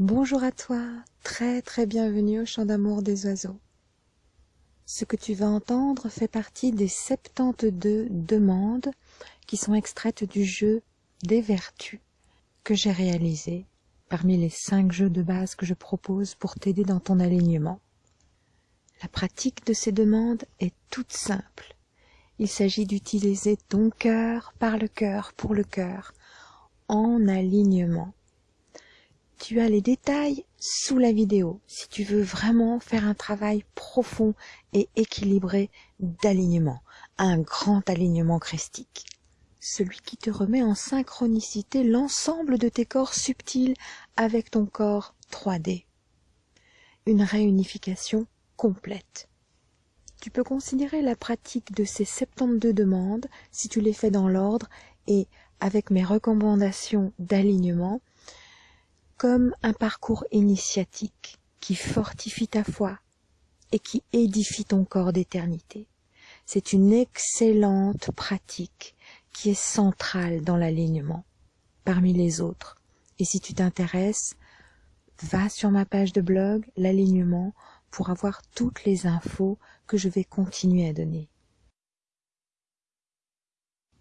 Bonjour à toi, très très bienvenue au chant d'amour des oiseaux. Ce que tu vas entendre fait partie des 72 demandes qui sont extraites du jeu des vertus que j'ai réalisé parmi les 5 jeux de base que je propose pour t'aider dans ton alignement. La pratique de ces demandes est toute simple. Il s'agit d'utiliser ton cœur par le cœur pour le cœur en alignement tu as les détails sous la vidéo si tu veux vraiment faire un travail profond et équilibré d'alignement, un grand alignement christique. Celui qui te remet en synchronicité l'ensemble de tes corps subtils avec ton corps 3D. Une réunification complète. Tu peux considérer la pratique de ces 72 demandes, si tu les fais dans l'ordre et avec mes recommandations d'alignement, comme un parcours initiatique qui fortifie ta foi et qui édifie ton corps d'éternité. C'est une excellente pratique qui est centrale dans l'alignement parmi les autres. Et si tu t'intéresses, va sur ma page de blog, l'alignement, pour avoir toutes les infos que je vais continuer à donner.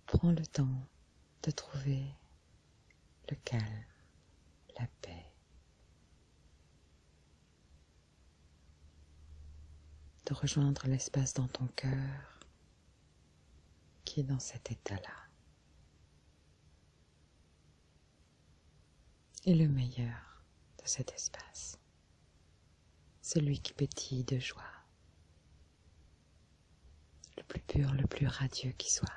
Prends le temps de trouver le calme la paix. De rejoindre l'espace dans ton cœur qui est dans cet état-là. Et le meilleur de cet espace, celui qui pétille de joie, le plus pur, le plus radieux qui soit.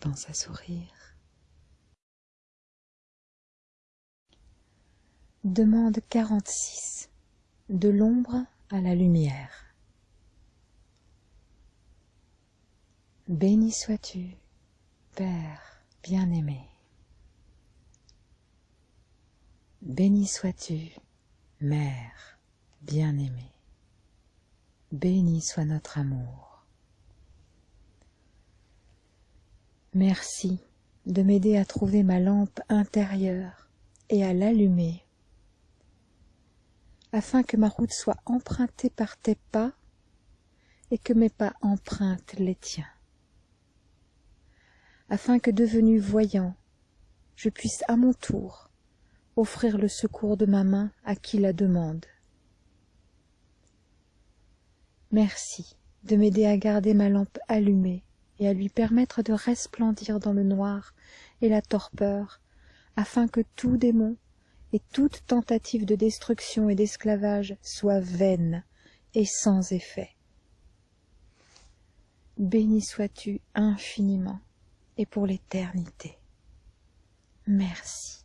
Pense à sourire Demande 46. De l'ombre à la lumière. Béni sois-tu, Père bien-aimé. Béni sois-tu, Mère bien-aimée. Béni soit notre amour. Merci de m'aider à trouver ma lampe intérieure et à l'allumer afin que ma route soit empruntée par tes pas et que mes pas empruntent les tiens. Afin que devenu voyant je puisse à mon tour offrir le secours de ma main à qui la demande. Merci de m'aider à garder ma lampe allumée et à lui permettre de resplendir dans le noir et la torpeur afin que tout démon et toute tentative de destruction et d'esclavage soit vaine et sans effet. Béni sois-tu infiniment et pour l'éternité. Merci.